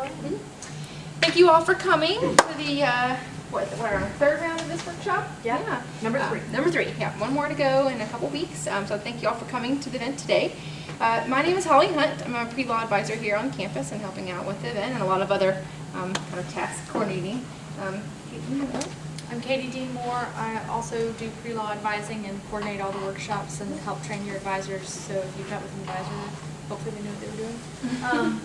go ahead. Thank you all for coming to the, uh, what, what, our third round of this workshop? Yeah. Number Uh, three. Number three, yeah, one more to go in a couple weeks, um, so thank you all for coming to the event today. Uh, my name is Holly Hunt, I'm a pre-law advisor here on campus and helping out with the event and a lot of other, um, kind of task coordinating. Um, Caitlin, you know? I'm Katie Dean Moore. I also do pre-law advising and coordinate all the workshops and help train your advisors. So if you've met with an advisor, hopefully they know what they were doing. Um,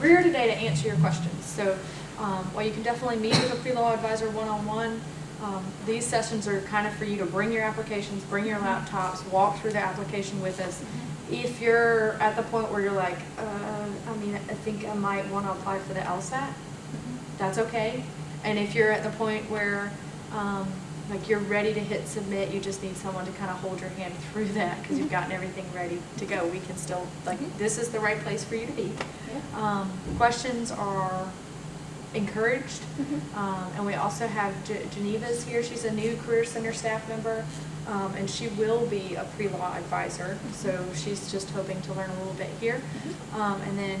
We're here today to answer your questions. So um, while you can definitely meet with a pre-law advisor one-on-one, um, these sessions are kind of for you to bring your applications, bring your laptops, walk through the application with us. If you're at the point where you're like, uh, I mean, I think I might want to apply for the LSAT, that's okay. And if you're at the point where, um, like you're ready to hit submit, you just need someone to kind of hold your hand through that because you've gotten everything ready to go. We can still, like, Mhm. this is the right place for you to be. Yeah. Um, questions are encouraged. Mhm. Um, and we also have Ge- Geneva's here. She's a new Career Center staff member. Um, and she will be a pre-law advisor. So she's just hoping to learn a little bit here. Um, and then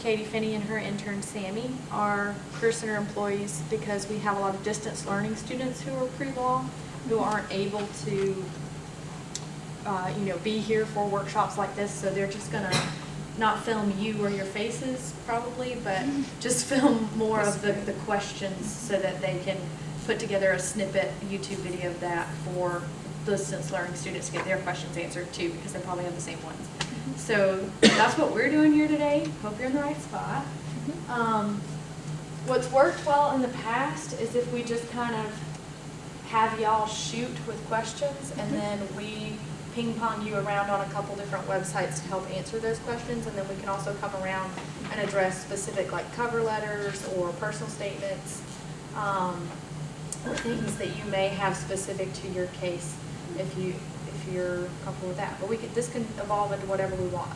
Katie Finney and her intern Sammy are Career Center employees because we have a lot of distance learning students who are pre-law who aren't able to, uh, you know, be here for workshops like this. So they're just gonna not film you or your faces probably, but just film more of the, the questions so that they can put together a snippet YouTube video of that for distance learning students to get their questions answered too, because they probably have the same ones. So that's what we're doing here today. Hope you're in the right spot. Um, what's worked well in the past is if we just kind of have y'all shoot with questions and then we ping pong you around on a couple different websites to help answer those questions. And then we can also come around and address specific like cover letters or personal statements. Um, or things that you may have specific to your case if you, you're comfortable with that. But we could, this can evolve into whatever we want.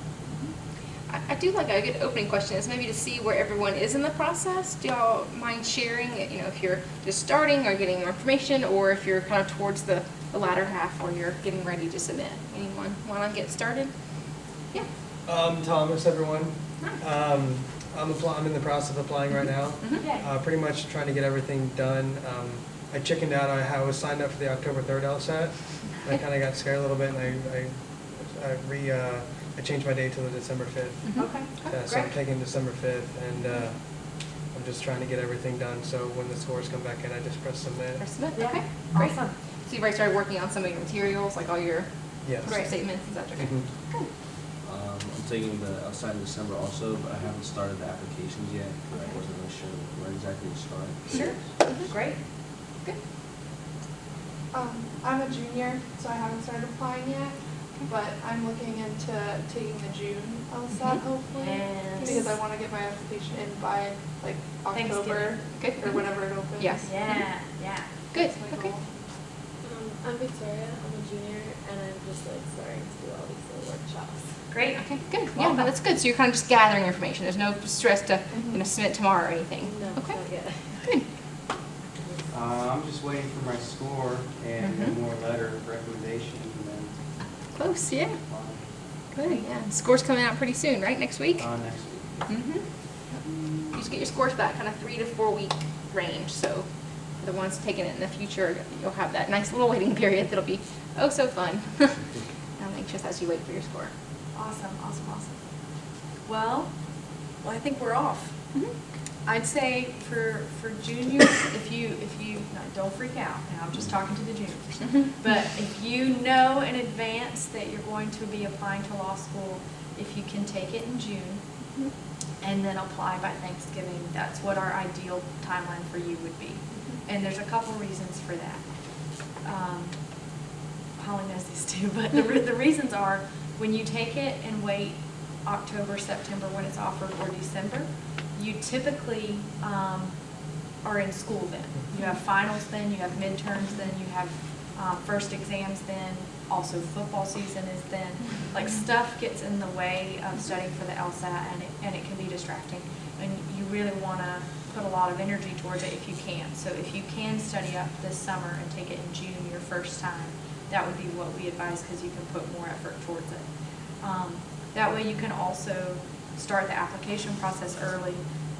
I, I do like a good opening question is maybe to see where everyone is in the process. Do y'all mind sharing, you know, if you're just starting or getting more information, or if you're kind of towards the, the latter half where you're getting ready to submit? Anyone want to get started? Yeah. Um, Thomas, everyone. Hi. Um, I'm applying, I'm in the process of applying right now. Mhm. Uh, pretty much trying to get everything done. Um, I chickened out, I ha- was signed up for the October third LSAT. And I kinda got scared a little bit and I, I, I re, uh, I changed my date to the December fifth. Mhm. Okay, Uh, so I'm taking December fifth and, uh, I'm just trying to get everything done, so when the scores come back in, I just press submit. Press submit, Yeah. okay, great. Awesome. So you've already started working on some of your materials, like all your Yes. statements, et cetera? Okay. Mhm. Good. Um, I'm taking the LSAT in December also, but I haven't started the applications yet, because I wasn't really sure where exactly to start. Sure, Mhm. great. Good. Um, I'm a junior, so I haven't started applying yet, but I'm looking into taking the June LSAT Mhm. hopefully. Yes. Because I wanna get my application in by like October, Good. or whenever it opens. Yes. Yeah, yeah. Good, That's my okay. goal. Um, I'm Victoria, I'm a junior, and I'm just like starting to do all these little workshops. Great. Okay, good, yeah, no, that's good, so you're kind of just gathering information, there's no stress to, you know, submit tomorrow or anything? No, Okay, not yet. Good. Uh, I'm just waiting for my score and Mhm. one more letter of recommendation Close, yeah, apply, good, yeah, score's coming out pretty soon, right, next week? uh, next week. Mm-hmm. You just get your scores back, kind of three to four week range, so the ones taking it in the future, you'll have that nice little waiting period that'll be oh so fun. I'm anxious as you wait for your score. Awesome, awesome, awesome. Well, well, I think we're off. Mhm. I'd say for, for juniors, if you, if you, no, don't freak out, now I'm just talking to the juniors. But if you know in advance that you're going to be applying to law school, if you can take it in June Mhm. and then apply by Thanksgiving, that's what our ideal timeline for you would be. And there's a couple reasons for that. Um, Holly knows these too, but the, re- the reasons are, when you take it and wait October, September, when it's offered, or December, you typically, um, are in school then. You have finals then, you have midterms then, you have, um, first exams then, also football season is then. Like, stuff gets in the way of studying for the LSAT, and it, and it can be distracting. And you really wanna put a lot of energy towards it if you can. So if you can study up this summer and take it in June, your first time, that would be what we advise, because you can put more effort towards it. Um, That way you can also start the application process early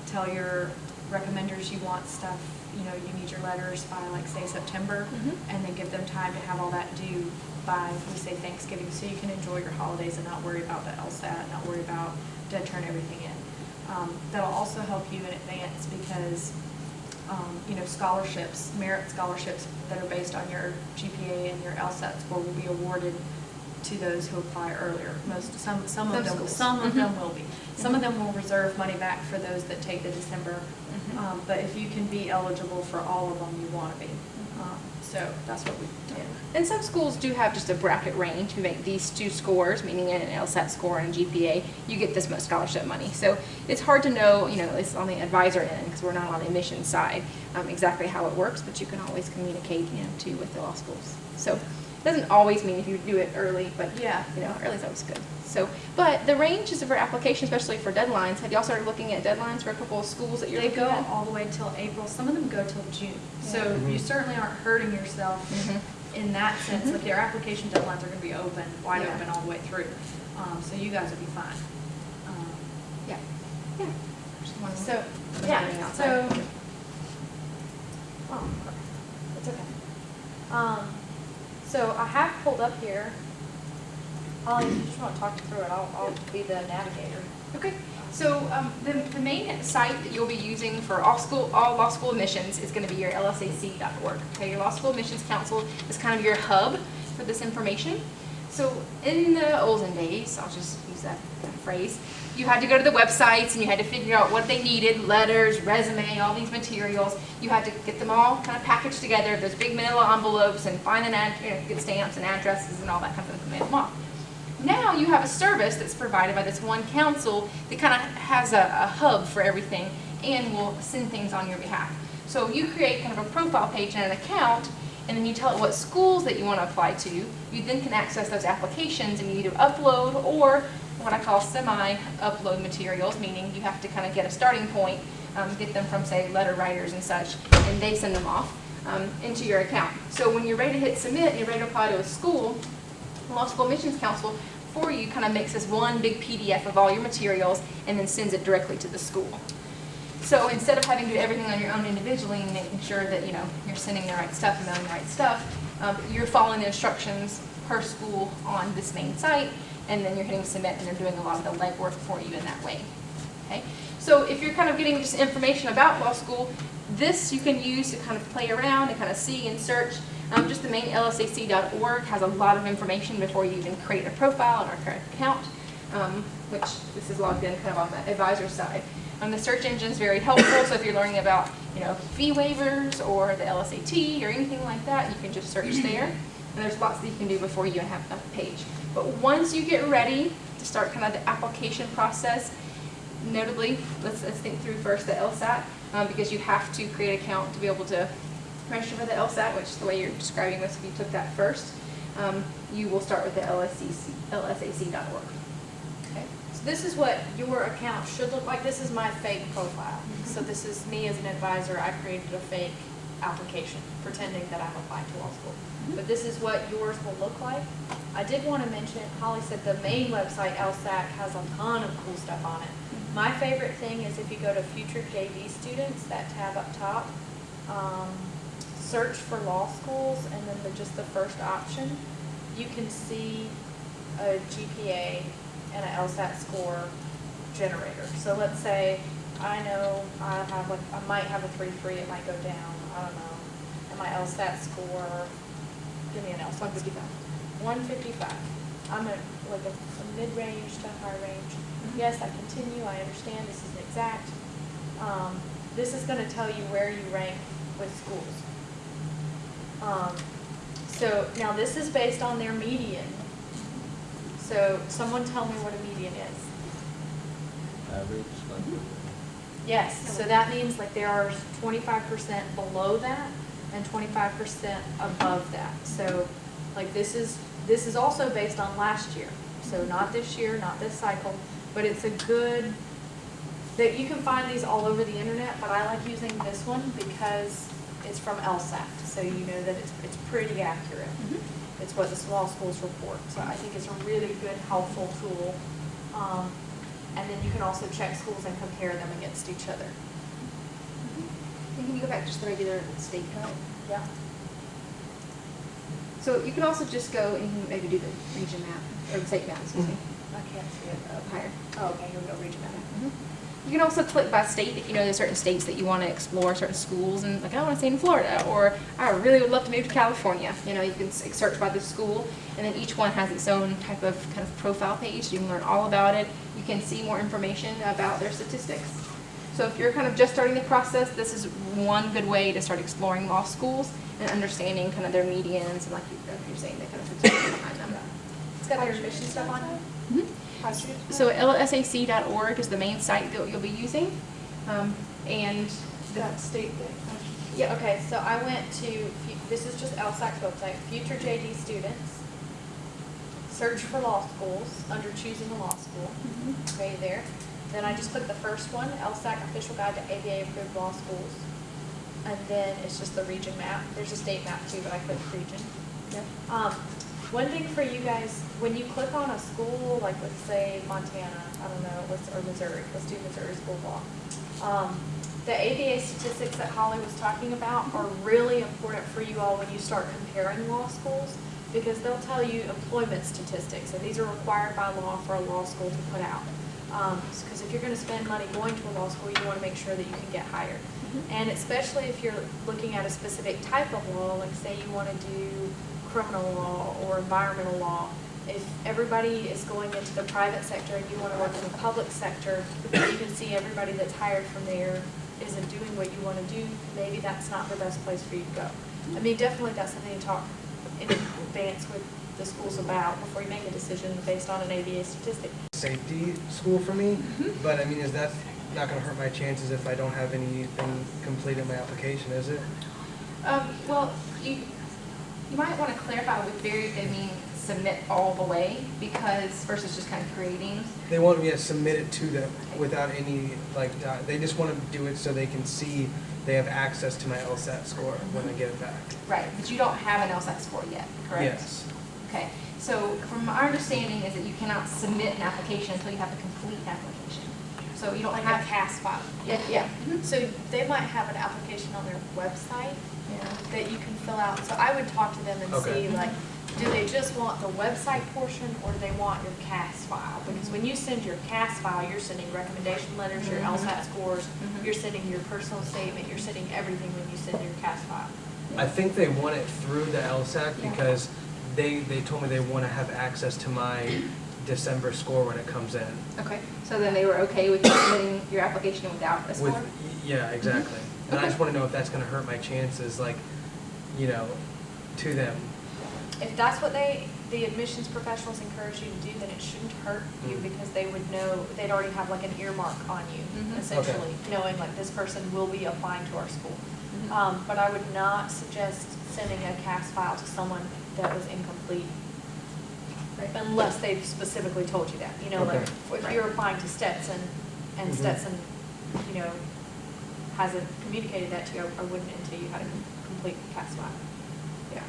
tell your recommenders you want stuff, you know, you need your letters by like, say, September, Mhm. and then give them time to have all that due by, we say Thanksgiving, so you can enjoy your holidays and not worry about the LSAT, not worry about, dead turn everything in. Um, that'll also help you in advance because, um, you know, scholarships, merit scholarships that are based on your GPA and your LSAT score will be awarded to those who apply earlier. Most, some, some of them, some of them Mhm. will be. Some of them will reserve money back for those that take the December. Mhm. Um, but if you can be eligible for all of them, you want to be. Um, So that's what we've done. And some schools do have just a bracket range, you make these two scores, meaning an LSAT score and a GPA, you get this much scholarship money. So it's hard to know, you know, at least on the advisor end, because we're not on the admission side, um, exactly how it works, but you can always communicate, you know, too with the law schools. So doesn't always mean if you do it early, but, Yeah. you know, early is always good. So, but the range is for application, especially for deadlines. Have y'all started looking at deadlines for a couple of schools that you're They looking go at? all the way till April, some of them go till June. So Yeah. you Mhm. certainly aren't hurting yourself Mhm. in that sense. Mhm. Like your application deadlines are gonna be open, wide Yeah. open all the way through. Um, so you guys will be fine. Um, Yeah, yeah. Just wanted to- So, yeah, so. there. Oh, it's okay. Um, so I have pulled up here. Holly, if you just wanna talk through it, I'll, I'll be the navigator. Okay, so um, the, the main site that you'll be using for all school, all law school admissions is going to be your lsac.org. Okay, your Law School Admissions Council is kind of your hub for this information. So in the olden days, I'll just use that phrase, you had to go to the websites and you had to figure out what they needed, letters, resume, all these materials. You had to get them all kind of packaged together, those big manila envelopes and find an ad, you know, get stamps and addresses and all that kind of thing, mail them off. Now you have a service that's provided by this one council that kind of has a, a hub for everything and will send things on your behalf. So you create kind of a profile page and an account, and then you tell it what schools that you want to apply to. You then can access those applications and you either upload or what I call semi-upload materials, meaning you have to kind of get a starting point, um, get them from, say, letter writers and such, and they send them off um, into your account. So when you're ready to hit submit and you're ready to apply to a school, the Law School Admissions Council for you kind of makes this one big PDF of all your materials and then sends it directly to the school. So instead of having to do everything on your own individually and making sure that, you know, you're sending the right stuff and mailing the right stuff, um, you're following the instructions per school on this main site, and then you're hitting submit and they're doing a lot of the legwork for you in that way. Okay? So if you're kind of getting just information about law school, this you can use to kind of play around and kind of see and search. Um, just the main lsac.org has a lot of information before you even create a profile and our current account, um, which this is logged in kind of on the advisor side. Um, the search engine is very helpful, so if you're learning about, you know, fee waivers or the LSAT or anything like that, you can just search there. And there's lots that you can do before you have a page. But once you get ready to start kind of the application process, notably, let's, let's think through first the LSAT, um, because you have to create an account to be able to register for the LSAT, which is the way you're describing this, if you took that first, um, you will start with the lsac.org. Okay? So this is what your account should look like. This is my fake profile. So this is me as an advisor. I created a fake application pretending that I'm applying to law school. But this is what yours will look like. I did want to mention, Holly said the main website, LSAC, has a ton of cool stuff on it. My favorite thing is if you go to future JD students, that tab up top, um, search for law schools, and then the, just the first option, you can see a GPA and an LSAT score generator. So let's say I know I have like, I might have a three three, it might go down, I don't know. And my LSAT score, give me an LSAT. One fifty-five. One fifty-five. I'm at like a, a mid-range to high range. Yes, I continue, I understand this isn't exact. Um, this is gonna tell you where you rank with schools. Um, so now this is based on their median. So someone tell me what a median is. Average, like, Yes, so that means like there are twenty-five percent below that and twenty-five percent above that. So like this is, this is also based on last year. So not this year, not this cycle, but it's a good, that you can find these all over the internet, but I like using this one because it's from LSAT. So you know that it's, it's pretty accurate. It's what the small schools report. So I think it's a really good, helpful tool. Um, and then you can also check schools and compare them against each other. Mm-hmm. Can you go back to just the regular state code? Yeah. So you can also just go and maybe do the region map, or the state map, excuse mm -hmm. me. Mm-hmm. I can't see it. Up higher. Oh, okay, here we go, region map. Mm -hmm. You can also click by state, if you know there's certain states that you want to explore, certain schools, and like, I want to stay in Florida, or I really would love to move to California. You know, you can search by the school, and then each one has its own type of kind of profile page. You can learn all about it. You can see more information about their statistics. So if you're kind of just starting the process, this is one good way to start exploring law schools and understanding kind of their medians and like you- like you're saying, the kind of behind them. It's got their admission stuff on it? Get to So lsac.org is the main site that you'll be using. Um, and That state thing. Yeah, okay, so I went to, this is just LSAC's website, future JD students. Search for law schools, under choosing a law school, okay, there. Then I just clicked the first one, LSAC official guide to ABA approved law schools. And then it's just the region map, there's a state map too, but I clicked region. Yep. Um, one thing for you guys, when you click on a school, like let's say Montana, I don't know, let's, or Missouri, let's do Missouri school law. Um, the ABA statistics that Holly was talking about are really important for you all when you start comparing law schools, because they'll tell you employment statistics, and these are required by law for a law school to put out. Um, because if you're gonna spend money going to a law school, you wanna make sure that you can get hired. And especially if you're looking at a specific type of law, like say you want to do criminal law or environmental law, if everybody is going into the private sector and you want to work in the public sector, you can see everybody that's hired from there isn't doing what you want to do, maybe that's not the best place for you to go. I mean, definitely that's something to talk in advance with the schools about before you make a decision based on an ABA statistic. Safety school for me, but I mean, is that not gonna hurt my chances if I don't have anything complete in my application, is it? Um, well, you, you might want to clarify with Barry if they mean submit all the way, because versus just kind of creating. They want me to submit it to them without any, like, they just want to do it so they can see they have access to my LSAT score when I get it back. Right, but you don't have an LSAT score yet, correct? Yes. Okay, so from our understanding is that you cannot submit an application until you have a complete application. So you don't Like have. a CAS file. Yeah, yeah. Mm-hmm. So they might have an application on their website Yeah. that you can fill out. So I would talk to them and Okay. see like, do they just want the website portion or do they want your CAS file? Because when you send your CAS file, you're sending recommendation letters, your Mhm. LSAT scores, Mhm. you're sending your personal statement, you're sending everything when you send your CAS file. I think they want it through the LSAT Yeah. because they, they told me they want to have access to my December score when it comes in. Okay, so then they were okay with you submitting your application without a With, score? yeah, exactly. And I just want to know if that's going to hurt my chances, like, you know, to them. If that's what they, the admissions professionals encourage you to do, then it shouldn't hurt you Mm. because they would know, they'd already have like an earmark on you, Mhm. essentially, knowing like this person will be applying to our school. Mhm. Um, but I would not suggest sending a CAS file to someone that was incomplete Right. unless they've specifically told you that. You know, like, Okay. if you're applying to Stetson and Mhm. Stetson, you know, hasn't communicated that to you, or wouldn't until you had a complete CAS file. Yeah.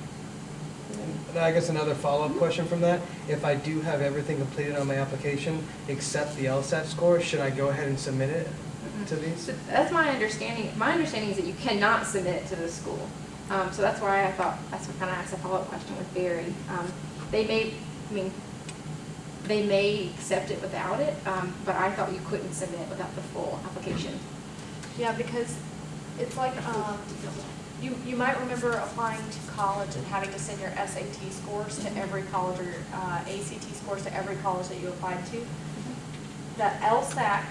And I guess another follow-up question from that, if I do have everything completed on my application except the LSAT score, should I go ahead and submit it to these? So that's my understanding, my understanding is that you cannot submit it to the school. Um, so that's why I thought, that's what kind of asked a follow-up question with Barry. Um, they may, I mean, they may accept it without it, um, but I thought you couldn't submit without the full application. Yeah, because it's like, um, you, you might remember applying to college and having to send your SAT scores to every college or, uh, ACT scores to every college that you applied to. That LSAC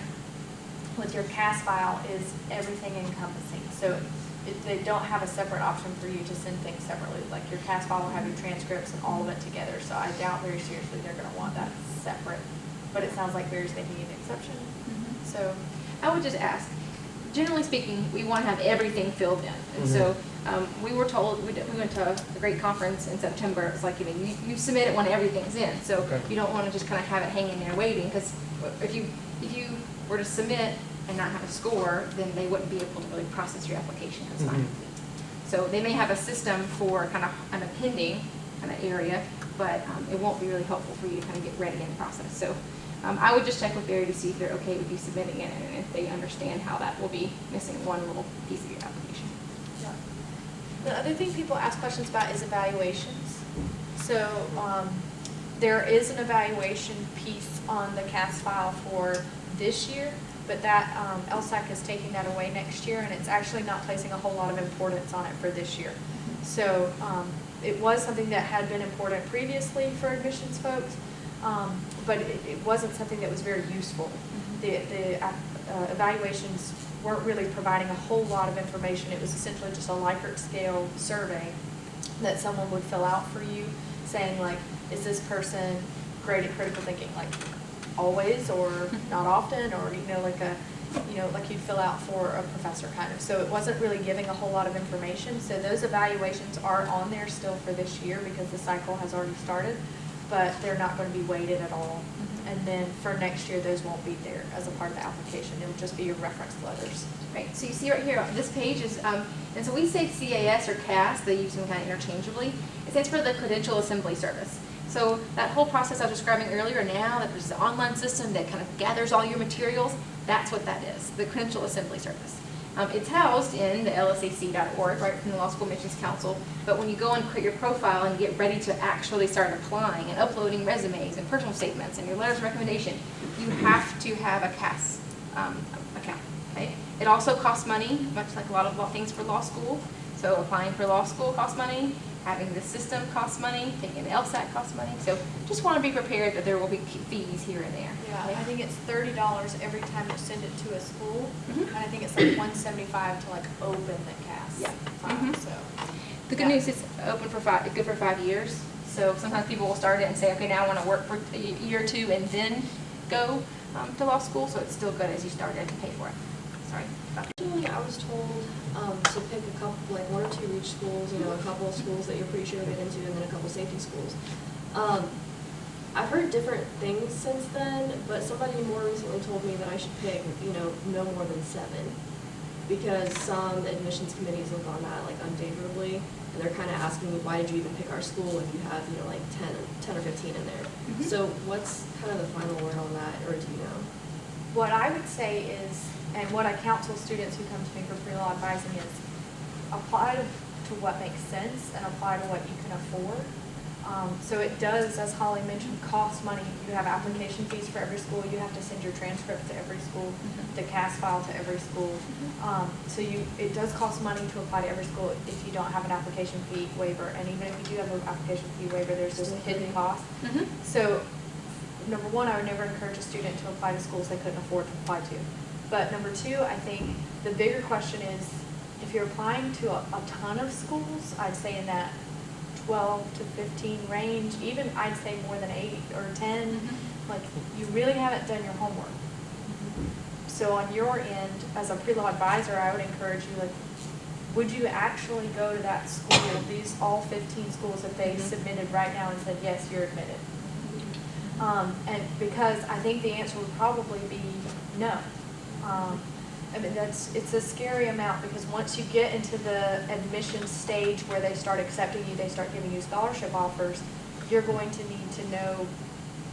with your CAS file is everything encompassing. So it, they don't have a separate option for you to send things separately. Like your CAS file will have your transcripts and all of it together. So I doubt very seriously they're gonna want that separate. But it sounds like Barry's making an exception. So I would just ask, generally speaking, we want to have everything filled in. And so, um, we were told, we we went to a great conference in September, it's like, you know, you, you submit it when everything's in. So Okay. you don't want to just kind of have it hanging there waiting, because if you, if you were to submit and not have a score, then they wouldn't be able to really process your application as fine. Mhm. So they may have a system for kind of an appending kind of area, but um, it won't be really helpful for you to kind of get ready in the process. So um, I would just check with Barry to see if they're okay with you submitting it and if they understand how that will be missing one little piece of your application. The other thing people ask questions about is evaluations. So, um, there is an evaluation piece on the CAS file for this year, but that, um, LSAC is taking that away next year, and it's actually not placing a whole lot of importance on it for this year. So, um, it was something that had been important previously for admissions folks, um, but it, it wasn't something that was very useful. The, the uh, evaluations weren't really providing a whole lot of information. It was essentially just a Likert scale survey that someone would fill out for you, saying like, is this person great at critical thinking, like always or not often, or you know, like a, you know, like you'd fill out for a professor kind of. So it wasn't really giving a whole lot of information. So those evaluations are on there still for this year because the cycle has already started, but they're not going to be weighted at all. And then for next year, those won't be there as a part of the application. It'll just be your reference letters. Right, so you see right here, this page is, um, and so we say CAS or CAS, they use them kind of interchangeably. It stands for the Credential Assembly Service. So that whole process I was describing earlier now, that there's an online system that kind of gathers all your materials, that's what that is, the Credential Assembly Service. Um, it's housed in the lsac.org, right from the Law School Admissions Council, but when you go and create your profile and get ready to actually start applying and uploading resumes and personal statements and your letters of recommendation, you have to have a CAS um, account, okay? It also costs money, much like a lot of things for law school. So applying for law school costs money, having the system costs money, taking the LSAT costs money. So just want to be prepared that there will be fees here and there. Yeah, okay? I think it's thirty dollars every time you send it to a school, Mhm. and I think it's like one seventy-five to like open the CAS Yeah. file, Mhm. so. The good Yeah. news is open for five, good for five years. So sometimes people will start it and say, okay, now I want to work for a year or two and then go um, to law school. So it's still good as you start it and pay for it. Sorry. Originally, I was told um, to pick a couple, like one or two reach schools, you know, a couple of schools that you're pretty sure you'll get into, and then a couple safety schools. Um, I've heard different things since then, but somebody more recently told me that I should pick, you know, no more than seven. Because some admissions committees look on that like unfavorably, and they're kind of asking me, why did you even pick our school if you have, you know, like 10, 10 or fifteen in there? Mhm. So what's kind of the final word on that, or do you know? What I would say is, and what I counsel students who come to me for pre-law advising is, apply to, to what makes sense and apply to what you can afford. Um, so it does, as Holly mentioned, cost money. You have application fees for every school. You have to send your transcript to every school, the CAS file to every school. Um, so you, it does cost money to apply to every school if you don't have an application fee waiver. And even if you do have an application fee waiver, there's this hidden cost. Mhm. So, number one, I would never encourage a student to apply to schools they couldn't afford to apply to. But number two, I think the bigger question is, if you're applying to a, a ton of schools, I'd say in that twelve to fifteen range, even I'd say more than eight or ten, Mhm. like, you really haven't done your homework. So on your end, as a pre-law advisor, I would encourage you, like, would you actually go to that school, these all fifteen schools, that they Mhm. submitted right now and said, yes, you're admitted? Um, and because I think the answer would probably be no. Um, I mean, that's, it's a scary amount because once you get into the admission stage where they start accepting you, they start giving you scholarship offers, you're going to need to know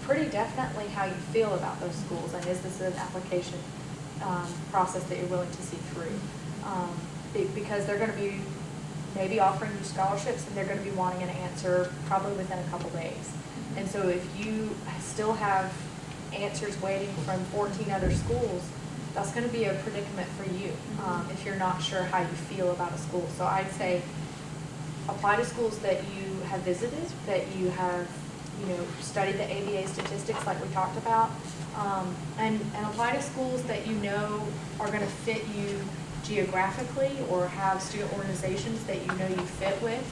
pretty definitely how you feel about those schools and is this an application, um, process that you're willing to see through? Um, because they're gonna be maybe offering you scholarships and they're gonna be wanting an answer probably within a couple days. And so if you still have answers waiting from fourteen other schools, that's gonna be a predicament for you, um, if you're not sure how you feel about a school. So I'd say apply to schools that you have visited, that you have, you know, studied the ABA statistics like we talked about. Um, and, and apply to schools that you know are gonna fit you geographically or have student organizations that you know you fit with.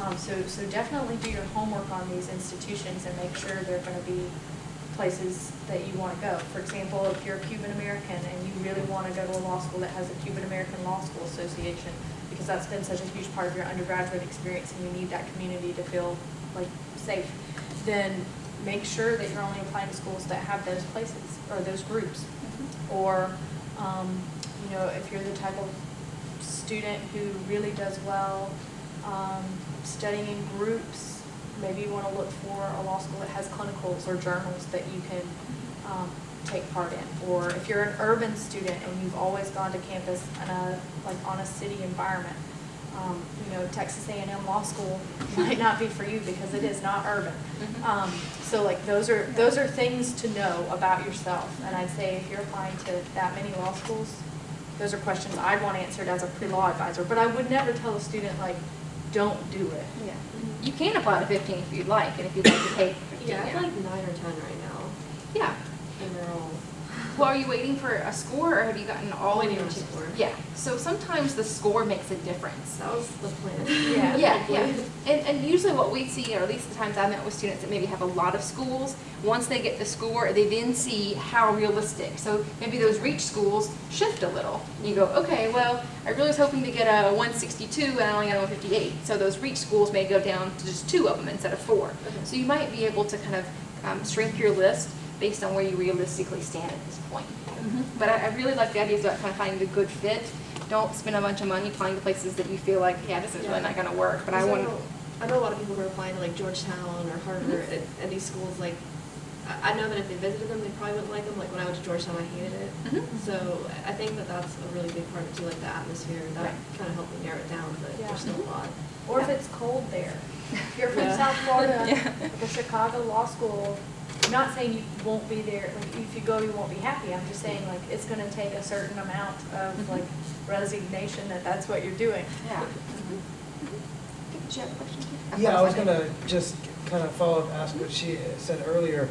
Um, so, so definitely do your homework on these institutions and make sure they're gonna be places that you wanna go. For example, if you're a Cuban American and you really wanna go to a law school that has a Cuban American Law School Association, because that's been such a huge part of your undergraduate experience and you need that community to feel like safe, then make sure that you're only applying to schools that have those places or those groups. Or, um, you know, if you're the type of student who really does well, um, studying in groups, maybe you wanna look for a law school that has clinicals or journals that you can, um, take part in. Or if you're an urban student and you've always gone to campus in a, like on a city environment, Um, you know, Texas A and M Law School might not be for you because it is not urban. Mhm. Um, so like, those are, those are things to know about yourself. And I'd say if you're applying to that many law schools, those are questions I'd want answered as a pre-law advisor. But I would never tell a student like, don't do it. Yeah. You can apply to fifteen if you'd like, and if you'd like to take fifteen, Yeah, I yeah. like nine or ten right now, Yeah. Well, are you waiting for a score, or have you gotten all of Waiting your? score. Yeah, so sometimes the score makes a difference. that was the plan. Yeah. Yeah, yeah. And, and usually what we see, or at least the times I met with students that maybe have a lot of schools, once they get the score, they then see how realistic. So maybe those reach schools shift a little. You go, okay, well, I really was hoping to get a one sixty-two and I only got a one fifty-eight. So those reach schools may go down to just two of them instead of four. Okay. So you might be able to kind of um, shrink your list based on where you realistically stand at this point. But I, I really like the idea about kind of finding the good fit. Don't spend a bunch of money applying to places that you feel like, yeah, this is really not gonna work, but I want. know- I know a lot of people who are applying to like Georgetown or Harvard, and, and these schools, like, I, I know that if they visited them, they probably wouldn't like them, like when I went to Georgetown, I hated it. Mhm. So I think that that's a really big part of it too, like the atmosphere, that Right. kind of helped me narrow it down, but Yeah. there's still a lot. Or if it's cold there. If you're from Yeah. South Florida, Yeah. like a Chicago law school, I'm not saying you won't be there, like if you go, you won't be happy. I'm just saying like it's gonna take a certain amount of Mhm. like resignation that that's what you're doing. Yeah. Did you have a question? Yeah, I was gonna just kind of follow up, ask what she said earlier.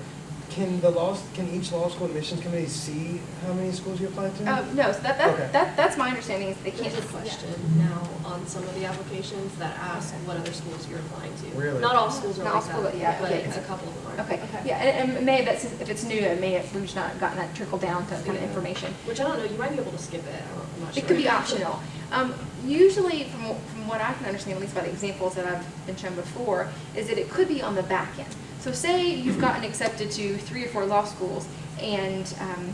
Can the law, can each law school admissions committee see how many schools you applied to? Uh, no, so that, Okay. that, that, that's my understanding is they can't. There's a question now on some of the applications that ask what other schools you're applying to. Really? Not all schools are Not all like schools, that, yeah, but yeah, yeah. a couple of them are. Okay, Okay. yeah, and, and maybe that's, if it's new, it may have, we've just not gotten that trickle down to kind of information. Which I don't know, you might be able to skip it, I don't- I'm not sure. It could be optional. Um, usually, from, from what I can understand, at least by the examples that I've been shown before, is that it could be on the back end. So say you've gotten accepted to three or four law schools, and um,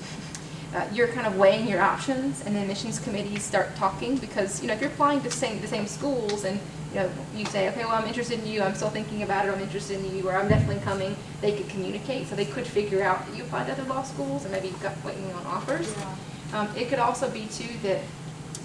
uh, you're kind of weighing your options, and the admissions committees start talking, because, you know, if you're applying to same, the same schools, and, you know, you say, okay, well, I'm interested in you, I'm still thinking about it, I'm interested in you, or I'm definitely coming, they could communicate, so they could figure out that you applied to other law schools, and maybe you've got waiting on offers. Yeah. Um, it could also be too that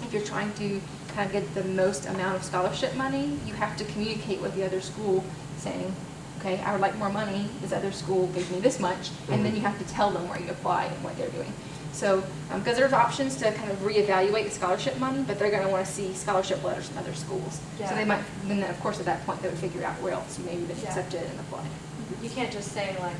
if you're trying to kind of get the most amount of scholarship money, you have to communicate with the other school saying, okay, I would like more money, this other school gave me this much, and then mm-hmm. you have to tell them where you apply and what they're doing. So, um, because there's options to kind of reevaluate the scholarship money, but they're gonna wanna see scholarship letters from other schools. Yeah. So they might, then of course at that point, they would figure out where else you maybe been Yeah. accepted and applied. You can't just say like,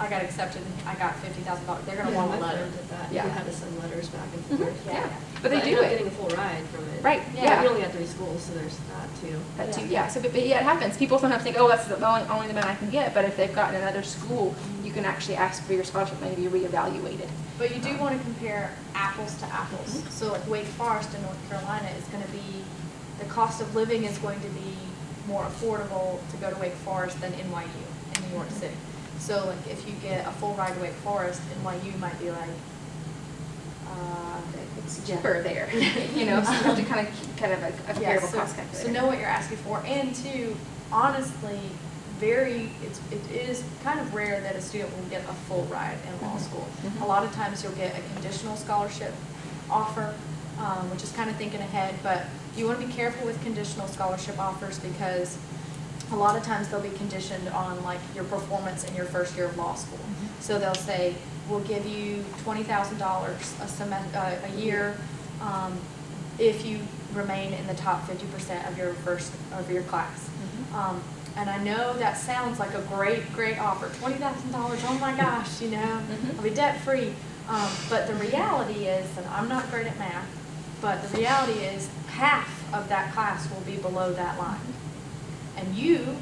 I got accepted I got fifty thousand dollars. They're gonna Yeah, want a letter. friend did that, Yeah. he had to send letters back and Mhm, forth. Yeah, Yeah. but they I do ended up it. getting a full ride from it. Right, Yeah. yeah. We only had three schools, so there's that too. That too, Yeah. yeah, so, but, but yeah, it happens, people sometimes think, oh, that's the only, only the amount I can get, but if they've gotten another school, you can actually ask for your scholarship money to be reevaluated. But you do want to compare apples to apples. Mhm. So like Wake Forest in North Carolina is going to be, the cost of living is going to be more affordable to go to Wake Forest than NYU in New York City. So like if you get a full ride to Wake Forest, NYU might be like, uh, It's Yeah. cheaper there, you know, so you have to kind of, keep kind of a a Yeah, comparable so- cost calculator. So know what you're asking for, and two, honestly, very, it's, it is kind of rare that a student will get a full ride in law Mhm. school. Mhm. A lot of times you'll get a conditional scholarship offer, um, which is kind of thinking ahead, but you want to be careful with conditional scholarship offers because a lot of times they'll be conditioned on like your performance in your first year of law school. Mhm. So they'll say, we'll give you twenty thousand dollars a sem, uh, a year, um, if you remain in the top fifty percent of your first, of your class. Mhm. Um, and I know that sounds like a great, great offer, twenty thousand dollars, oh my gosh, you know, Mhm. I'll be debt-free. Um, but the reality is, and I'm not great at math, but the reality is half of that class will be below that line. And you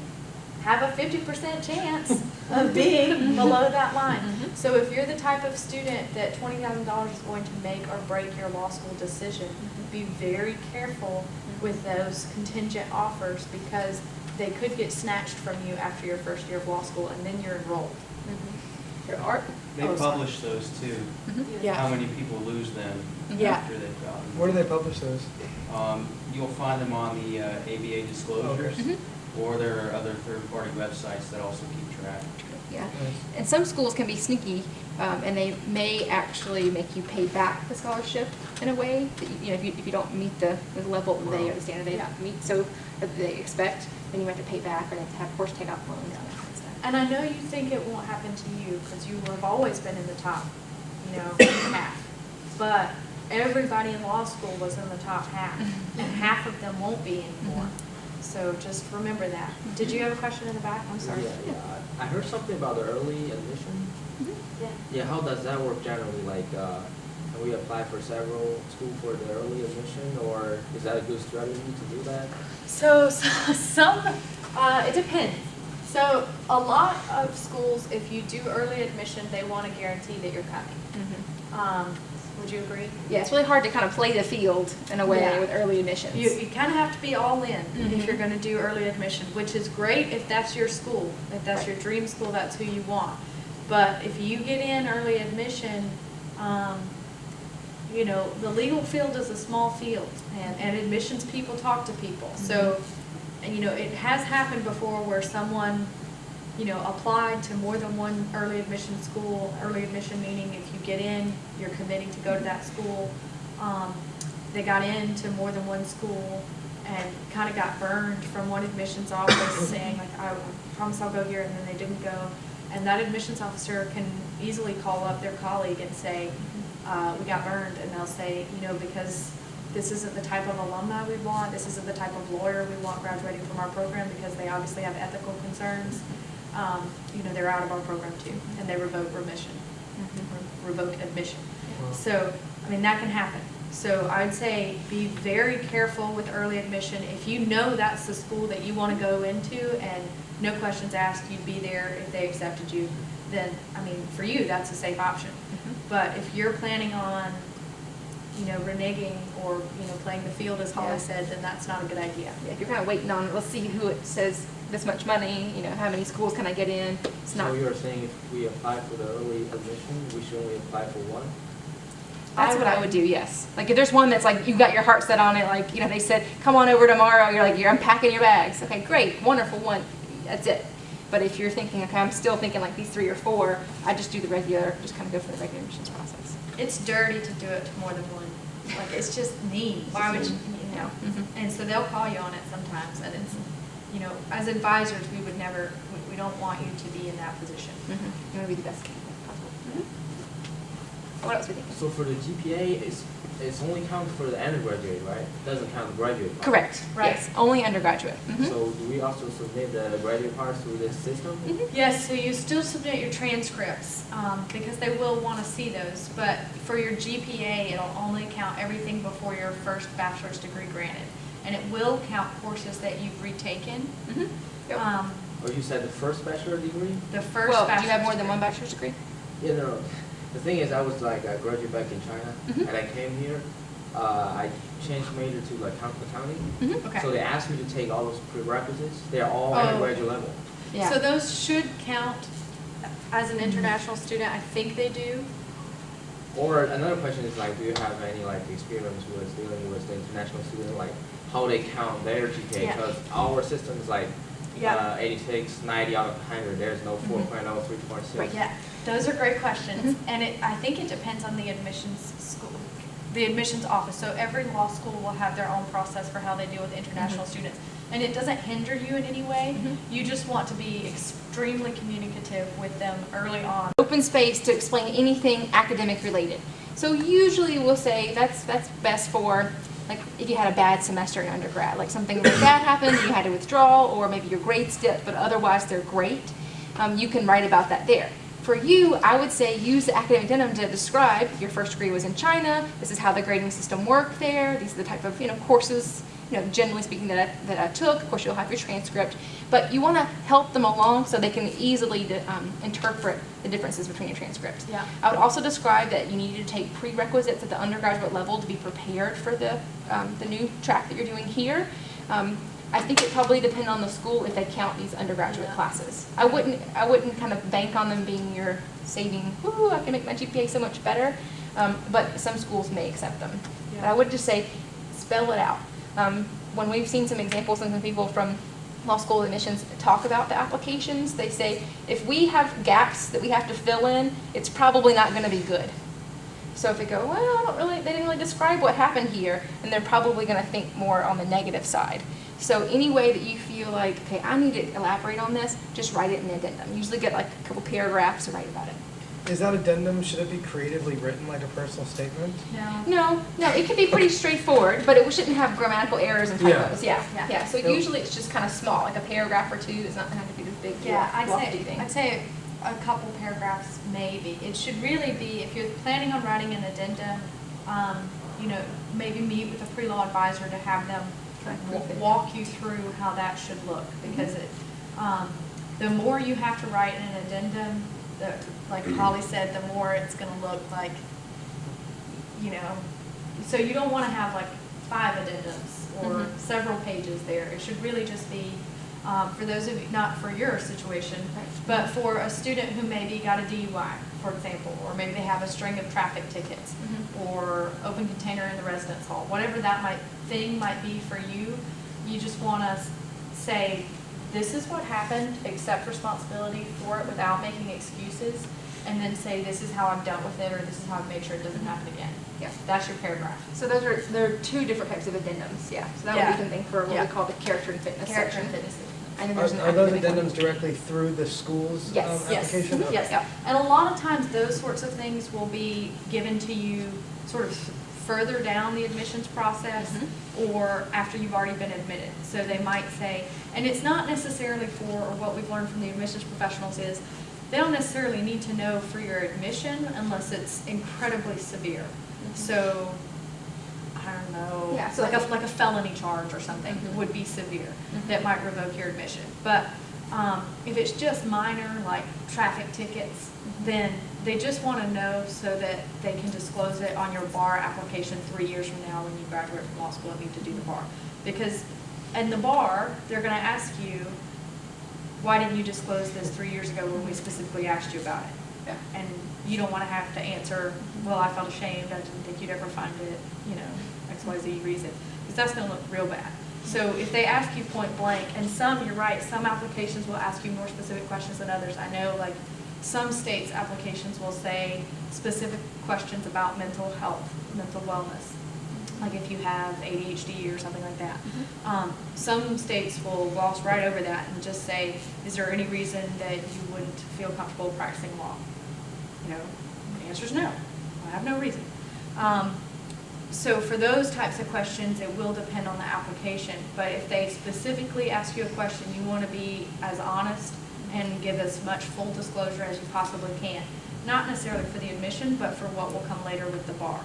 have a fifty percent chance of being below that line. Mhm. So if you're the type of student that twenty thousand dollars is going to make or break your law school decision, Mhm. be very careful with those contingent offers because they could get snatched from you after your first year of law school and then you're enrolled. Mhm. There are, They Oh, sorry. publish those too, mhm, how many people lose them Yeah. after they've gotten. them. Where do they publish those? Um, you'll find them on the uh, ABA disclosures, Mhm. Or there are other third-party websites that also keep track. yeah. And some schools can be sneaky Um, and they may actually make you pay back the scholarship in a way that, you you know, if you, if you don't meet the, the level that they, or the standard they Yeah. meet, so, that they expect, then you have to pay back, or they have to have course takeoff loans and that kind of stuff. And I know you think it won't happen to you, because you have always been in the top, you know, half. But everybody in law school was in the top half, and half of them won't be anymore. So just remember that. Did you have a question in the back? I'm sorry. Yeah, yeah. I I heard something about the early admission. Yeah. Yeah, how does that work generally? Like, uh, can we apply for several school for the early admission, or is that a good strategy to do that? So, so some, uh, it depends. So a lot of schools, if you do early admission, they want to guarantee that you're coming. Mhm. Um, would you agree? Yeah, it's really hard to kind of play the field in a way Yeah. with early admissions. You, you kind of have to be all in Mhm. if you're going to do early admission, which is great if that's your school. If that's your dream school, that's who you want. But if you get in early admission, um, you know, the legal field is a small field and, and admissions people talk to people. So, and, you know, it has happened before where someone, you know, applied to more than one early admission school. Early admission meaning if you get in, you're committing to go to that school. Um, they got into more than one school and kind of got burned from one admissions office saying like, I promise I'll go here, and then they didn't go. And that admissions officer can easily call up their colleague and say, uh, we got burned, and they'll say, you know, because this isn't the type of alumni we want, this isn't the type of lawyer we want graduating from our program, because they obviously have ethical concerns, um, you know, they're out of our program too, and they revoke remission, re- revoke admission. Wow. So, I mean, that can happen. So I'd say be very careful with early admission. If you know that's the school that you want to go into and no questions asked, you'd be there if they accepted you, then, I mean, for you, that's a safe option. But if you're planning on, you know, reneging or, you know, playing the field, as Yeah. Holly said, then that's not a good idea. Yeah, if you're kind of waiting on, let's see who it says this much money, you know, how many schools can I get in? It's not, So you're saying if we apply for the early admission, we should only apply for one? that's what I would do, yes. Like if there's one that's like, you got your heart set on it, like, you know, they said, come on over tomorrow, you're like, you're unpacking your bags. Okay, great, wonderful one, that's it. But if you're thinking, okay, I'm still thinking like these three or four, I just do the regular, just kind of go for the regular admissions process. It's dirty to do it to more than one. Like, it's just mean. Why would you, you know? Mhm. And so they'll call you on it sometimes, and it's, you know, as advisors, we would never, we, we don't want you to be in that position. Mhm. You want to be the best candidate possible. What else we think? So for the GPA, it's, it's only counted for the undergraduate, right? It doesn't count the graduate part? Correct, Right. yes, only undergraduate. Mhm. So do we also submit the graduate part through this system? Mhm. Yes, so you still submit your transcripts, um, because they will want to see those, but for your GPA, it'll only count everything before your first bachelor's degree granted. And it will count courses that you've retaken, Mhm. Yep. um, Or you said the first bachelor degree? the first Well, bachelor's do you have more than one bachelor's degree? Yeah, no, no. The thing is, I was like, I graduated back in China, Mhm. and I came here. Uh, I changed major to like count accounting. Mhm. Okay. So they asked me to take all those prerequisites. They're all Oh. undergraduate level. Yeah. So those should count as an international student, I think they do. Or another question is like, do you have any like experience with dealing with the international student, like how they count their GPA? Yeah. Because our system is like Yeah. uh, 86, 90 out of 100. There's no Mhm. 4.0, 3.6. Right. Yeah, those are great questions, Mhm. and it, I think it depends on the admissions school, the admissions office. So every law school will have their own process for how they deal with international Mhm. students. And it doesn't hinder you in any way, Mhm. you just want to be extremely communicative with them early on. open space to explain anything academic related. So usually we'll say that's that's best for like if you had a bad semester in undergrad, like something like that happened, you had to withdraw, or maybe your grades dipped, but otherwise they're great. Um, you can write about that there. For you, I would say use the academic addendum to describe your first degree was in China. This is how the grading system worked there. These are the type of you know courses you know, generally speaking, that I, that I took. Of course, you'll have your transcript, but you want to help them along so they can easily um, interpret the differences between your transcripts. Yeah. I would also describe that you need to take prerequisites at the undergraduate level to be prepared for the, um, the new track that you're doing here. Um, I think it probably depends on the school if they count these undergraduate Yeah. classes. I wouldn't, I wouldn't kind of bank on them being your saving, woo, I can make my GPA so much better. Um, but some schools may accept them. But I would just say, spell it out. Um, when we've seen some examples and some people from law school admissions talk about the applications. They say, if we have gaps that we have to fill in, it's probably not gonna be good. So if they go, well, I don't really, they didn't really describe what happened here, and they're probably gonna think more on the negative side. So any way that you feel like, okay, I need to elaborate on this, just write it in the addendum. Usually get like a couple paragraphs to write about it. Is that addendum, should it be creatively written like a personal statement? No. No, no, it can be pretty straightforward, but it shouldn't have grammatical errors and typos. Yeah, Yeah. yeah. So Yep. usually it's just kind of small, like a paragraph or two. It's not gonna have to be this big, Yeah, I'd lofty say, thing. I'd say a couple paragraphs maybe. It should really be, if you're planning on writing an addendum, um, you know, maybe meet with a pre-law advisor to have them Kind of wa- brief it. walk you through how that should look. Because it, um, the more you have to write in an addendum, the, like Holly said, the more it's gonna look like, you know, so you don't wanna have like five addendums or Mhm. several pages there. It should really just be, um, for those of you, not for your situation, Right. but for a student who maybe got a DUI, for example, or maybe they have a string of traffic tickets, Mhm. or open container in the residence hall, whatever that might, thing might be for you, you just wanna say, this is what happened, accept responsibility for it without making excuses, and then say, this is how I've dealt with it, or this is how I've made sure it doesn't happen again. Yeah. That's your paragraph. So those are, there are two different types of addendums, yeah. So that would be something for what Yeah. we call the character and fitness Character section. and fitness. And then Are there's an are those academic one. addendums directly through the school's um, Yes. Yes. application? Mhm. Yes, Yeah. and a lot of times those sorts of things will be given to you sort of further down the admissions process Mhm. or after you've already been admitted. So they might say, and it's not necessarily for, or what we've learned from the admissions professionals is, they don't necessarily need to know for your admission unless it's incredibly severe. So, I don't know, Yeah, so like a, like- a felony charge or something Mhm. would be severe, Mhm. that might revoke your admission. But, um, if it's just minor, like traffic tickets, then they just wanna know so that they can disclose it on your bar application three years from now when you graduate from law school and need to do the bar. Because, in the bar, they're gonna ask you, why didn't you disclose this three years ago when we specifically asked you about it? Yeah. And you don't wanna have to answer, well, I felt ashamed, I didn't think you'd ever find it, you know, X, Y, Z reason, because that's gonna look real bad. So if they ask you point blank, and some, you're right, some applications will ask you more specific questions than others. I know, like, some states' applications will say specific questions about mental health, mental wellness. Like if you have ADHD or something like that. Um, some states will gloss right over that and just say, is there any reason that you wouldn't feel comfortable practicing law? You know, the answer is no. I have no reason. Um, so for those types of questions, it will depend on the application. But if they specifically ask you a question, you want to be as honest and give as much full disclosure as you possibly can. Not necessarily for the admission, but for what will come later with the bar.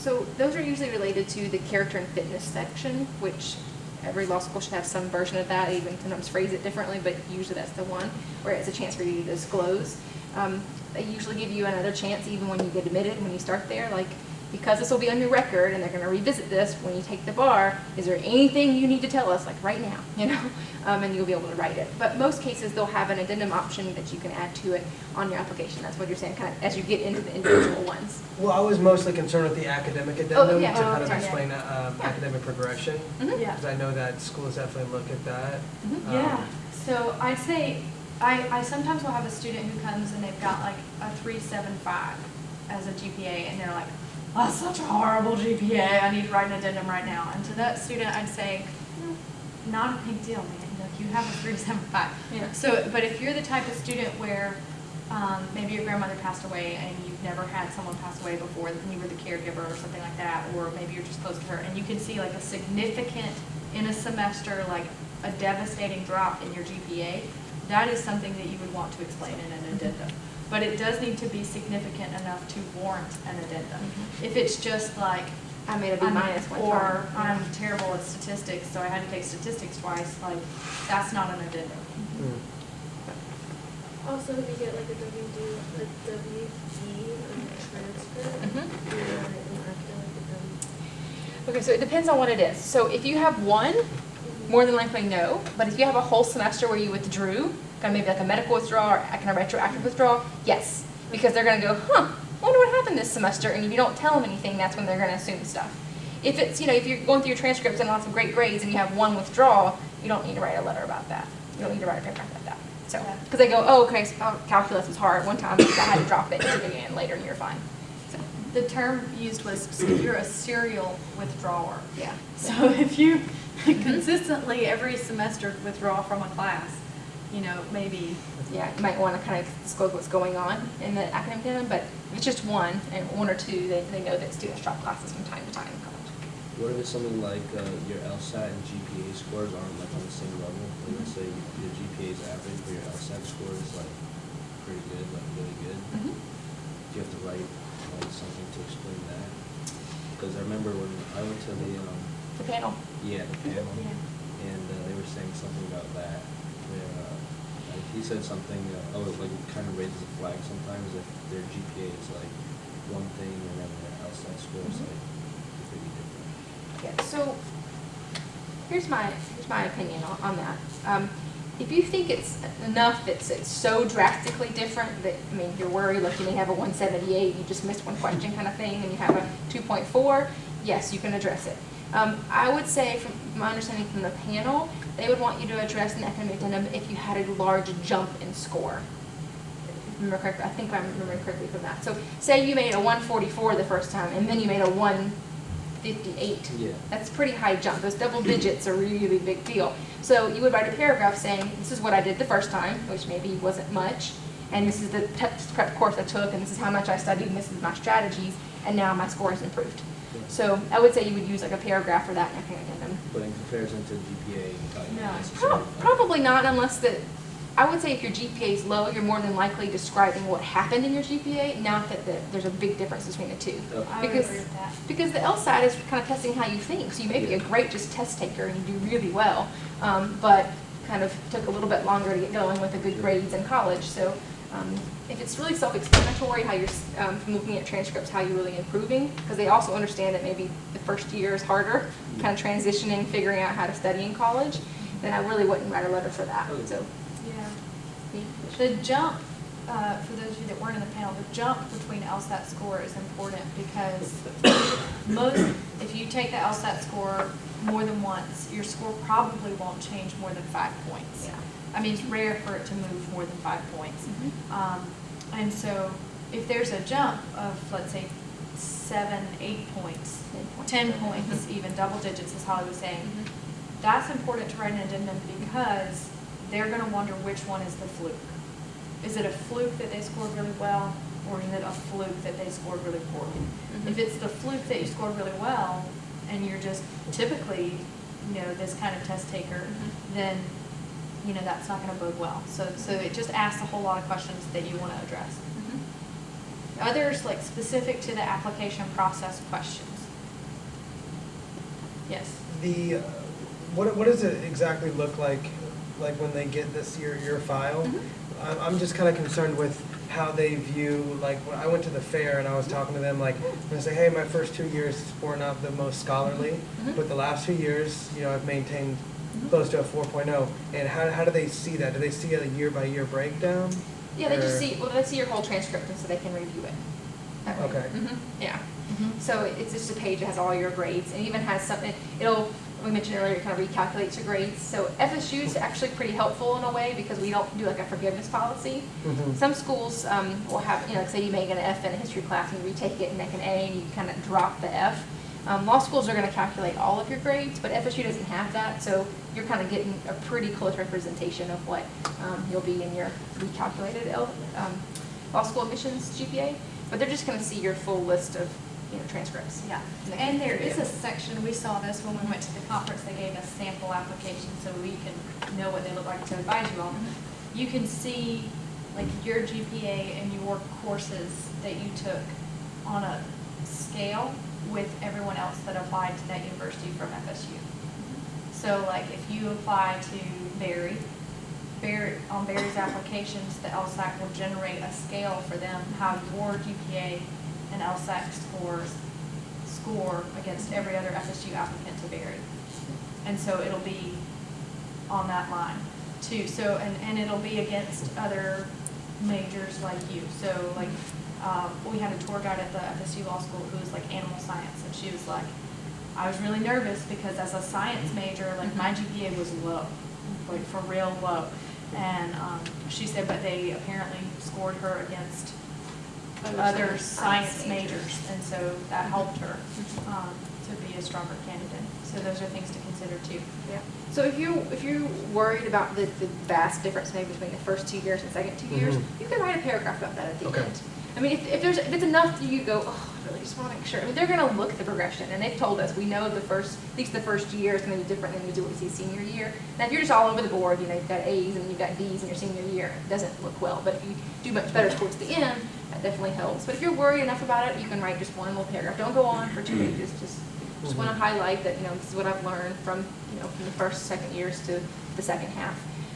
So those are usually related to the character and fitness section, which every law school should have some version of that, even sometimes phrase it differently, but usually that's the one, where it's a chance for you to disclose. Um, they usually give you another chance even when you get admitted, when you start there, like, because this will be on your record and they're gonna revisit this when you take the bar, is there anything you need to tell us, like right now, you know? Um, and you'll be able to write it. But most cases, they'll have an addendum option that you can add to it on your application. That's what you're saying, kind of, as you get into the individual ones. Well, I was mostly concerned with the academic addendum to yeah. Oh, kind of okay. explain uh, Yeah. academic progression. Mhm. Yeah. Because I know that schools definitely look at that. Mhm. Um, Yeah, so I'd say, I, I sometimes will have a student who comes and they've got like a three seven five as a GPA, and they're like, oh, such a horrible GPA, I need to write an addendum right now. And to that student, I'd say, "No, not a big deal, man, like, you have a three seven five. Yeah. So, but if you're the type of student where, um, maybe your grandmother passed away and you've never had someone pass away before, and you were the caregiver or something like that, or maybe you're just close to her, and you can see like a significant, in a semester, like a devastating drop in your GPA, that is something that you would want to explain in an addendum. But it does need to be significant enough to warrant an addendum. Mhm. If it's just like, I made a B I'm- minus one Or time. I'm terrible at statistics, so I had to take statistics twice, like, that's not an addendum. mm. Also, if you get like a WD, a WD on the transcript, you want it in academic Okay, so it depends on what it is. So if you have one, more than likely no. But if you have a whole semester where you withdrew, of maybe like a medical withdrawal or a kind of retroactive withdrawal, yes. Because they're gonna go, huh, I wonder what happened this semester, and if you don't tell them anything, that's when they're gonna assume stuff. if it's, you know, if you're going through your transcripts and lots of great grades and you have one withdrawal, you don't need to write a letter about that. You don't need to write a paragraph about that. So, because they go, oh, okay, oh, calculus was hard one time, I had to drop it, it again later, and you're fine. So, The term used was you're a serial withdrawer. yeah. So if you consistently every semester withdraw from a class, you know, maybe, Yeah, you might want to kind of disclose what's going on in the academic calendar, but if it's just one, and one or two, they, they know that students drop classes from time to time in college. What if it's something like uh, your LSAT and GPA scores aren't like on the same level? Like let's say your GPA is average, but your LSAT score is like pretty good, like really good. Mm-hmm. Do you have to write like something to explain that? Because I remember when I went to the um, The panel. yeah the panel, and uh, they were saying something about that. Like he said something, uh, oh, it like kind of raises a flag sometimes if their GPA is like one thing and then their LSAT score is like completely different. Yeah, so here's my, here's my opinion on, that. Um, if you think it's enough, it's, it's so drastically different that, I mean, you're worried, like you may have a one seventy-eight, you just missed one question kind of thing, and you have a two point four, yes, you can address it. Um, I would say, from my understanding from the panel, they would want you to address an academic addendum if you had a large jump in score. If I Remember correctly, I think I'm remembering correctly from that. So say you made a one forty-four the first time, and then you made a one fifty-eight. Yeah. That's a pretty high jump. Those double digits are a really big deal. So you would write a paragraph saying, this is what I did the first time, which maybe wasn't much, and this is the test prep course I took, and this is how much I studied, and this is my strategies, and now my score has improved. Yeah. So I would say you would use like a paragraph for that in academic addendum. But in comparison to GPA, No. not necessarily. Prob- Probably not unless that, I would say if your GPA is low, you're more than likely describing what happened in your GPA, not that the- there's a big difference between the two. Okay. I would Because- agree with that. Because the LSAT is kind of testing how you think, so you may be a great just test taker and you do really well, um, but kind of took a little bit longer to get going with the good Sure. grades in college. So um, if it's really self-explanatory, how you're, um, from looking at transcripts, how you're really improving, because they also understand that maybe the first year is harder, kind of transitioning, figuring out how to study in college, then I really wouldn't write a letter for that, so. Yeah. yeah. The jump, uh, for those of you that weren't in the panel, the jump between LSAT score is important because most, if you take the LSAT score more than once, your score probably won't change more than five points. Yeah. I mean, it's rare for it to move more than five points. Mhm. Um, and so if there's a jump of, let's say, seven, eight points, Ten points. ten points, even double digits, as Holly was saying, Mhm. that's important to write an addendum because they're gonna wonder which one is the fluke. Is it a fluke that they scored really well, or is it a fluke that they scored really poorly? Mhm. If it's the fluke that you scored really well, and you're just typically, you know, this kind of test taker, Mhm. then, you know, that's not gonna bode well. So, so it just asks a whole lot of questions that you wanna address. Mhm. Others, like specific to the application process questions. Yes. The, uh, what, what does it exactly look like, like when they get this, your, your file? Mhm. I'm, I'm just kind of concerned with how they view, like, when I went to the fair and I was talking to them, like, when I say, hey, my first two years were not the most scholarly, Mhm. but the last two years, you know, I've maintained. Close to a 4.0. And how, how do they see that? Do they see a year-by-year breakdown? Yeah, they just Or- see, well, they see your whole transcript and so they can review it. that way. Okay. Mhm, Yeah. Mhm. So it's just a page that has all your grades and even has something, it'll, we mentioned earlier, it kind of recalculates your grades. So FSU is actually pretty helpful in a way because we don't do like a forgiveness policy. Mhm. Some schools um, will have, you know, say you make an F in a history class and you retake it and make an A and you kind of drop the F. Um, law schools are going to calculate all of your grades, but FSU doesn't have that, so you're kind of getting a pretty close representation of what um, you'll be in your recalculated L, um, law school admissions GPA. But they're just going to see your full list of, you know, transcripts. Yeah, and there is a section, we saw this when we went to the conference, they gave us sample applications so we can know what they look like to advise you on. Mhm. You can see like your GPA and your courses that you took on a scale with everyone else that applied to that university from FSU. So like if you apply to Barry, Barry, on Barry's applications, the LSAC will generate a scale for them, how your GPA and LSAT scores score against every other FSU applicant to Barry. And so it'll be on that line too. So, and, and it'll be against other majors like you. So like, um, we had a tour guide at the FSU Law School who was like animal science and she was like, I was really nervous because as a science major, like my GPA was low, like for real low. And um, she said, but they apparently scored her against other science majors, and so that helped her um, to be a stronger candidate. So those are things to consider too. Yeah. So if you, if you're worried about the, the vast difference maybe between the first two years and second two years, Mhm. you can write a paragraph about that at the Okay. end. I mean, if, if there's, if it's enough that you go, oh, I really just want to make sure, I mean, they're gonna look at the progression, and they've told us, we know the first, at least the first year is gonna be different than we do what we see senior year. Now, if you're just all over the board, you know, you've got A's and you've got D's in your senior year, it doesn't look well, but if you do much better towards the end, that definitely helps. But if you're worried enough about it, you can write just one little paragraph, don't go on for two pages, just, just wanna Mhm. highlight that, you know, this is what I've learned from, you know, from the first, second years to the second half.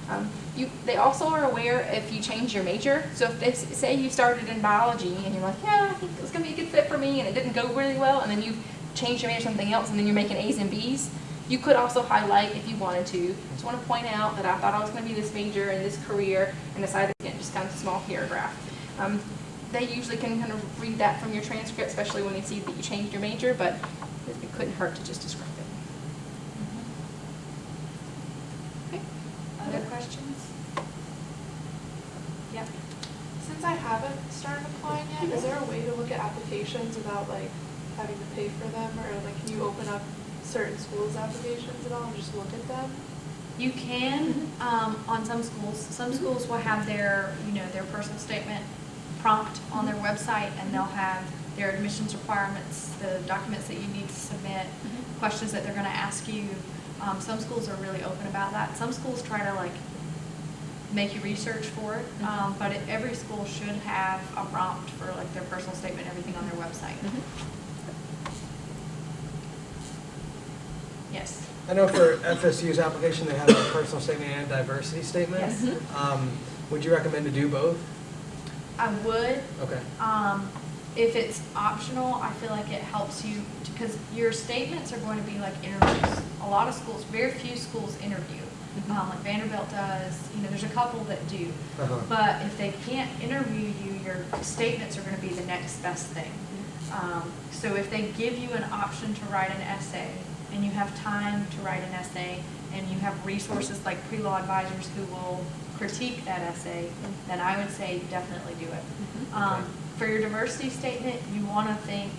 Um, you, they also are aware if you change your major, so if they, say you started in biology and you're like, yeah, I think it's gonna be a good fit for me, and it didn't go really well, and then you change your major to something else, and then you're making A's and B's, you could also highlight if you wanted to, just wanna point out that I thought I was gonna be this major in this career, and decided, again, just kind of a small paragraph. Um, they usually can kind of read that from your transcript, especially when they see that you changed your major, but it couldn't hurt to just describe it. Okay. Other questions? Yep. Since I haven't started applying yet, is there a way to look at applications without like having to pay for them? Or like, can you open up certain schools' applications at all and just look at them? You can, um, on some schools, some schools will have their, you know, their personal statement prompt on their website and they'll have their admissions requirements, the documents that you need to submit, questions that they're gonna ask you. Um, some schools are really open about that. Some schools try to like make you research for it, um, but it, every school should have a prompt for like their personal statement, everything on their website. Yes. I know for FSU's application, they have a personal statement and a diversity statement. Yes. Um, would you recommend to do both? I would, Okay. Um, if it's optional, I feel like it helps you, because your statements are going to be like interviews. A lot of schools, very few schools interview, um, like Vanderbilt does, you know, there's a couple that do. Uh-huh. But if they can't interview you, your statements are gonna be the next best thing. Um, so if they give you an option to write an essay, and you have time to write an essay, and you have resources like pre-law advisors who will critique that essay, then I would say definitely do it. Um, for your diversity statement, you wanna think,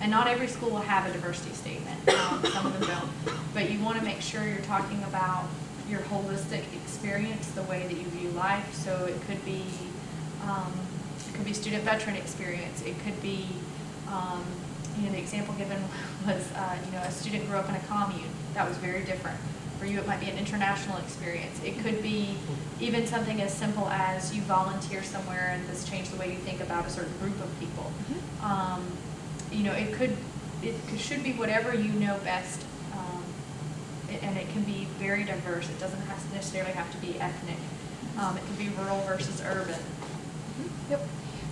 and not every school will have a diversity statement, um, some of them don't, but you wanna make sure you're talking about your holistic experience, the way that you view life, so it could be, um, it could be student veteran experience, it could be, um, you know, the example given was, uh, you know, a student grew up in a commune, that was very different. For you, it might be an international experience, it could be even something as simple as you volunteer somewhere and this changed the way you think about a certain group of people. Um, you know, it could, it should be whatever you know best, and it can be very diverse. It doesn't have to necessarily have to be ethnic. Um, it can be rural versus urban. Yep.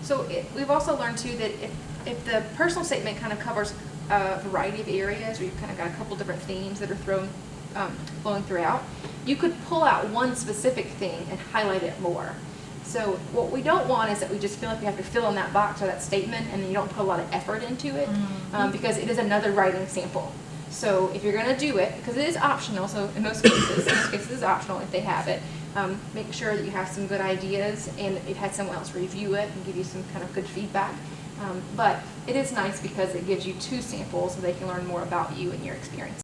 So it, we've also learned too that if, if the personal statement kind of covers a variety of areas, or you've kind of got a couple different themes that are thrown, um, flowing throughout, you could pull out one specific thing and highlight it more. So what we don't want is that we just feel like we have to fill in that box or that statement and then you don't put a lot of effort into it, um, because it is another writing sample. So if you're gonna do it, because it is optional, so in most cases, in most cases it's optional if they have it, um, make sure that you have some good ideas and you've had someone else review it and give you some kind of good feedback. Um, but it is nice because it gives you two samples so they can learn more about you and your experience.